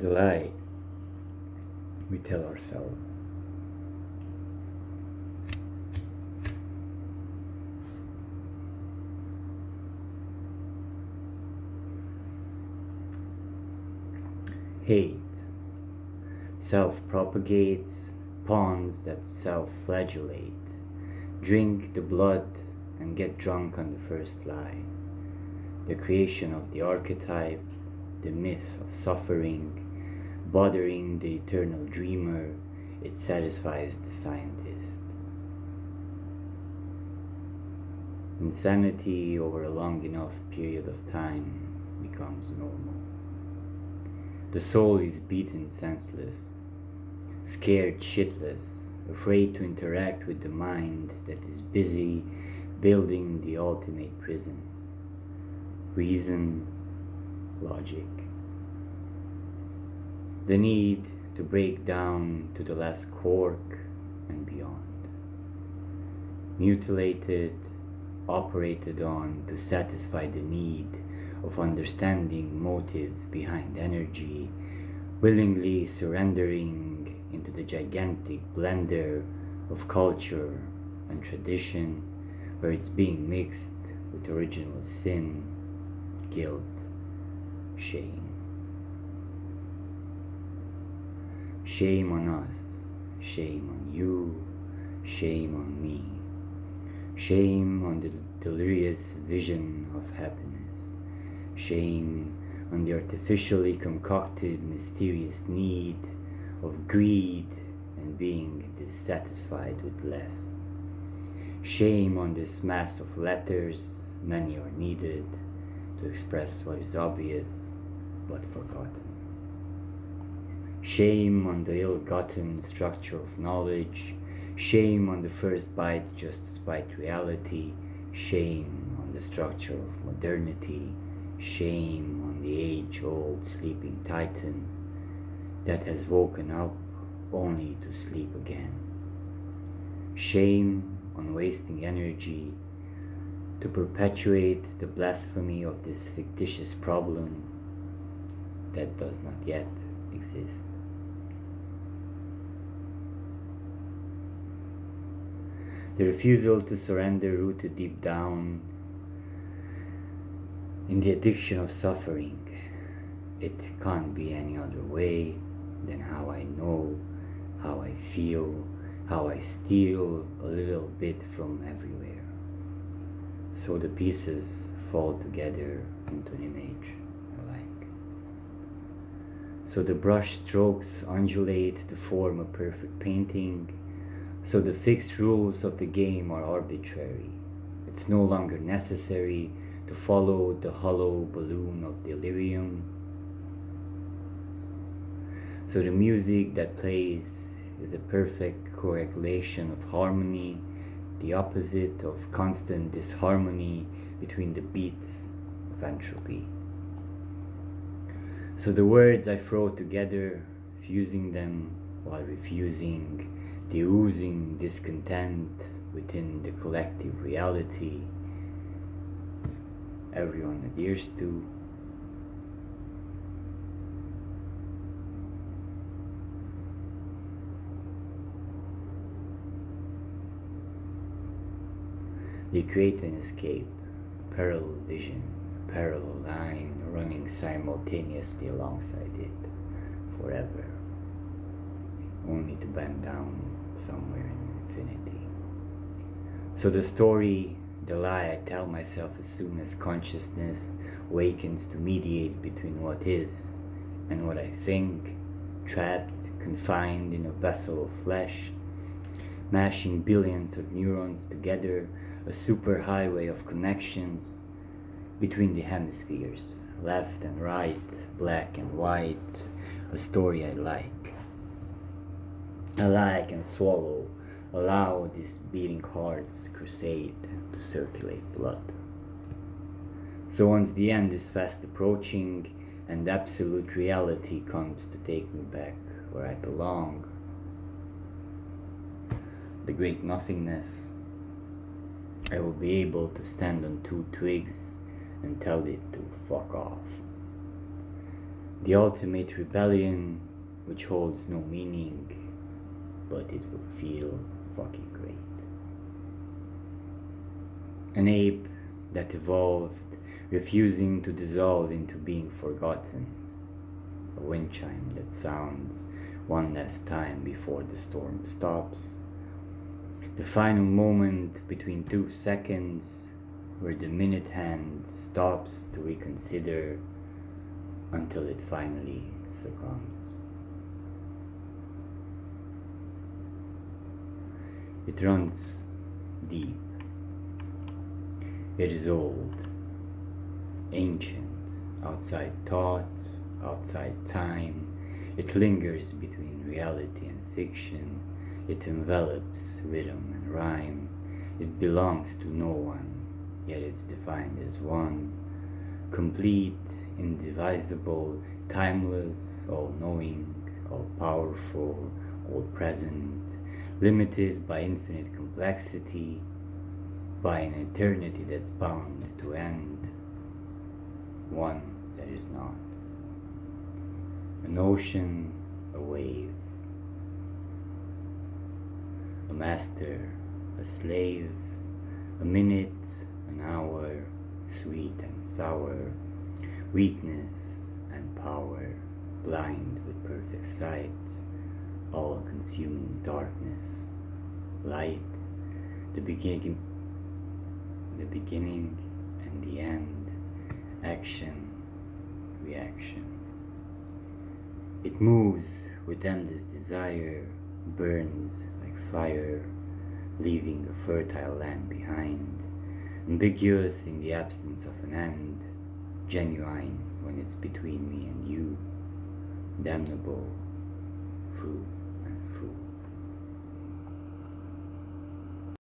the lie we tell ourselves. Hate self propagates, pawns that self flagellate, drink the blood and get drunk on the first lie. The creation of the archetype, the myth of suffering, bothering the eternal dreamer, it satisfies the scientist. Insanity over a long enough period of time becomes normal. The soul is beaten senseless, scared shitless, afraid to interact with the mind that is busy building the ultimate prison. Reason, logic. The need to break down to the last cork and beyond. Mutilated, operated on to satisfy the need of understanding motive behind energy, willingly surrendering into the gigantic blender of culture and tradition where it's being mixed with original sin, guilt, shame. Shame on us, shame on you, shame on me, shame on the delirious vision of happiness, shame on the artificially concocted mysterious need of greed and being dissatisfied with less. Shame on this mass of letters, many are needed to express what is obvious but forgotten. Shame on the ill-gotten structure of knowledge, shame on the first bite just despite reality, shame on the structure of modernity, shame on the age-old sleeping titan that has woken up only to sleep again. Shame on wasting energy to perpetuate the blasphemy of this fictitious problem that does not yet exist. The refusal to surrender rooted deep down in the addiction of suffering. It can't be any other way than how I know, how I feel, how I steal a little bit from everywhere. So the pieces fall together into an image. So the brush strokes undulate to form a perfect painting. So the fixed rules of the game are arbitrary. It's no longer necessary to follow the hollow balloon of delirium so the music that plays is a perfect correlation of harmony, the opposite of constant disharmony between the beats of entropy. So the words I throw together, fusing them while refusing the oozing discontent within the collective reality everyone adheres to. They create an escape, parallel vision, parallel line running simultaneously alongside it forever, only to bend down somewhere in infinity. So the story, the lie I tell myself as soon as consciousness wakens to mediate between what is and what I think, trapped, confined in a vessel of flesh, mashing billions of neurons together a superhighway of connections between the hemispheres, left and right, black and white, a story I like. I like and swallow, allow this beating heart's crusade to circulate blood. So once the end is fast approaching and absolute reality comes to take me back where I belong, the great nothingness I will be able to stand on two twigs and tell it to fuck off. The ultimate rebellion, which holds no meaning, but it will feel fucking great. An ape that evolved, refusing to dissolve into being forgotten. A wind chime that sounds one last time before the storm stops. The final moment between two seconds where the minute hand stops to reconsider until it finally succumbs. It runs deep. It is old, ancient, outside thought, outside time. It lingers between reality and fiction. It envelops rhythm and rhyme. It belongs to no one, yet it's defined as one. Complete, indivisible, timeless, all knowing, all powerful, all present, limited by infinite complexity, by an eternity that's bound to end, one that is not. An ocean, a wave, a master, a slave, a minute, an hour, sweet and sour, weakness and power, blind with perfect sight, all consuming darkness, light, the beginning, the beginning and the end, action, reaction. It moves with endless desire, burns like fire, leaving a fertile land behind, ambiguous in the absence of an end, genuine when it's between me and you, damnable fruit.